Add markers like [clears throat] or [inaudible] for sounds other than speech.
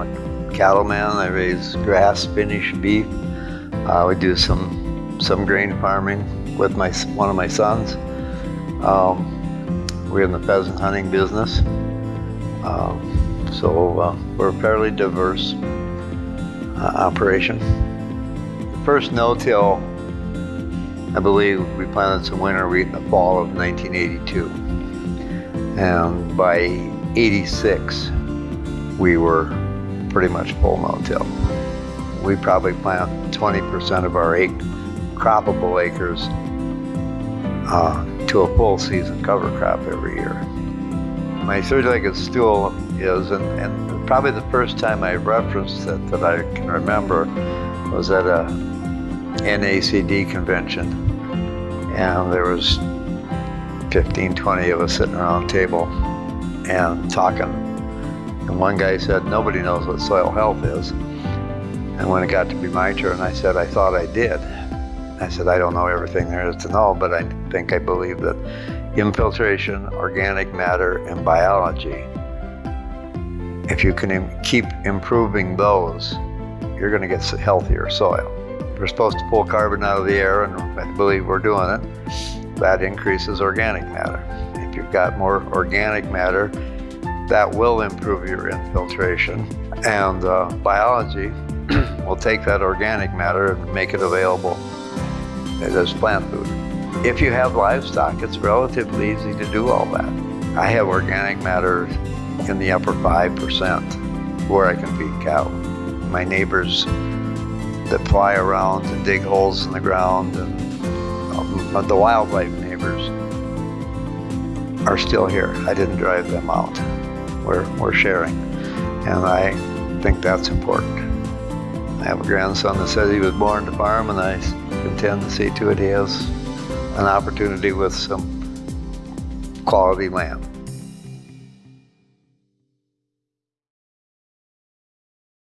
a cattleman. I raise grass, finished beef. Uh, we do some some grain farming with my one of my sons. Um, we're in the pheasant hunting business, um, so uh, we're a fairly diverse uh, operation. The first no-till, I believe, we planted some winter wheat in the fall of 1982, and by 86, we were pretty much full no-till. We probably plant 20% of our acre, croppable acres uh, to a full season cover crop every year. My three-legged stool is, and, and probably the first time I referenced it that I can remember was at a NACD convention. And there was 15, 20 of us sitting around the table and talking. And one guy said, nobody knows what soil health is. And when it got to be my turn, I said, I thought I did. I said, I don't know everything there is to know, but I think I believe that infiltration, organic matter, and biology, if you can Im keep improving those, you're going to get healthier soil. We're supposed to pull carbon out of the air, and I believe we're doing it. That increases organic matter. If you've got more organic matter, that will improve your infiltration. And uh, biology [clears throat] will take that organic matter and make it available as plant food. If you have livestock, it's relatively easy to do all that. I have organic matter in the upper 5% where I can feed cow. My neighbors that fly around and dig holes in the ground and um, the wildlife neighbors are still here. I didn't drive them out. We're, we're sharing. And I think that's important. I have a grandson that says he was born to farm and I intend to see to it he has an opportunity with some quality land.